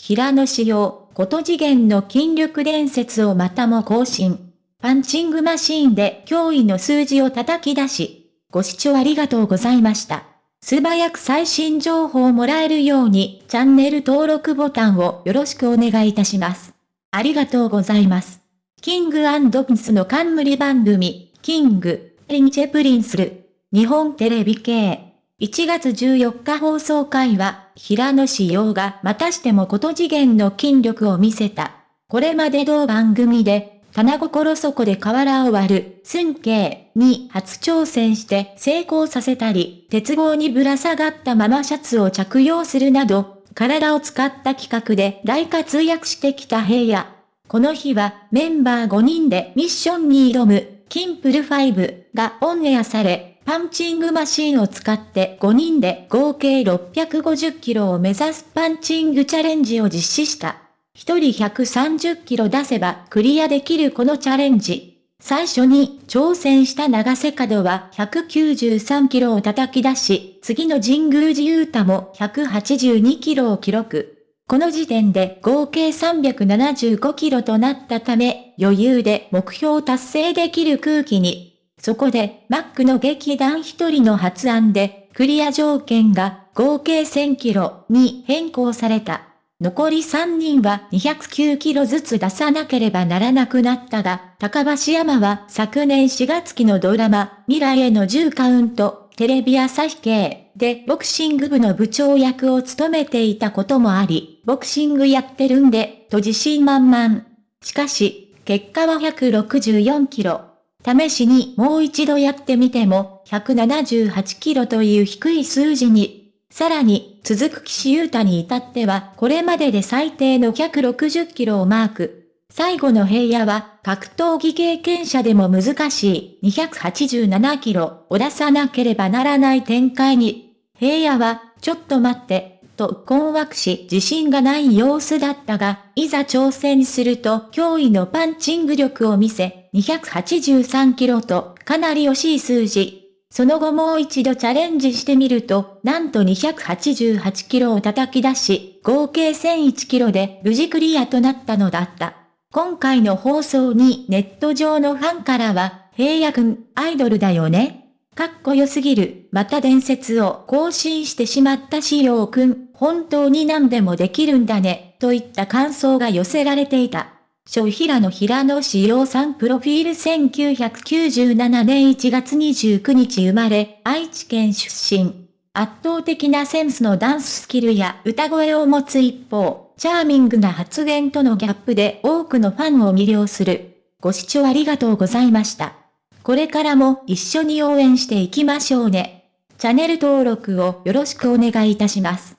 平野紫耀、異次元の筋力伝説をまたも更新。パンチングマシーンで驚異の数字を叩き出し、ご視聴ありがとうございました。素早く最新情報をもらえるようにチャンネル登録ボタンをよろしくお願いいたします。ありがとうございます。 King & Prince の冠番組、 King & Princeる、日本テレビ系。1月14日放送回は、平野紫耀がまたしても異次元の筋力を見せた。これまで同番組で、棚心底で瓦を割る、寸慶に初挑戦して成功させたり、鉄棒にぶら下がったままシャツを着用するなど、体を使った企画で大活躍してきた平野。この日はメンバー5人でミッションに挑む、キンプル5がオンエアされ、パンチングマシンを使って5人で合計650キロを目指すパンチングチャレンジを実施した。一人130キロ出せばクリアできるこのチャレンジ。最初に挑戦した長瀬角は193キロを叩き出し、次の神宮寺勇太も182キロを記録。この時点で合計375キロとなったため、余裕で目標達成できる空気に。そこで、マックの劇団一人の発案で、クリア条件が合計1000キロに変更された。残り3人は209キロずつ出さなければならなくなったが、高橋山は昨年4月期のドラマ、未来への10カウント、テレビ朝日系でボクシング部の部長役を務めていたこともあり、ボクシングやってるんで、と自信満々。しかし、結果は164キロ。試しにもう一度やってみても、178キロという低い数字にさらに、続く岸優太に至っては、これまでで最低の160キロをマーク。最後の平野は、格闘技経験者でも難しい287キロを出さなければならない展開に。平野は、ちょっと待って、と困惑し自信がない様子だったが、いざ挑戦すると驚異のパンチング力を見せ、283キロとかなり惜しい数字。その後もう一度チャレンジしてみると、なんと288キロを叩き出し、合計1001キロで無事クリアとなったのだった。今回の放送にネット上のファンからは、平野くん、アイドルだよね？かっこよすぎる、また伝説を更新してしまったしようくん、本当に何でもできるんだね、といった感想が寄せられていた。小平野平野志陽さんプロフィール1997年1月29日生まれ、愛知県出身。圧倒的なセンスのダンススキルや歌声を持つ一方、チャーミングな発言とのギャップで多くのファンを魅了する。ご視聴ありがとうございました。これからも一緒に応援していきましょうね。チャンネル登録をよろしくお願いいたします。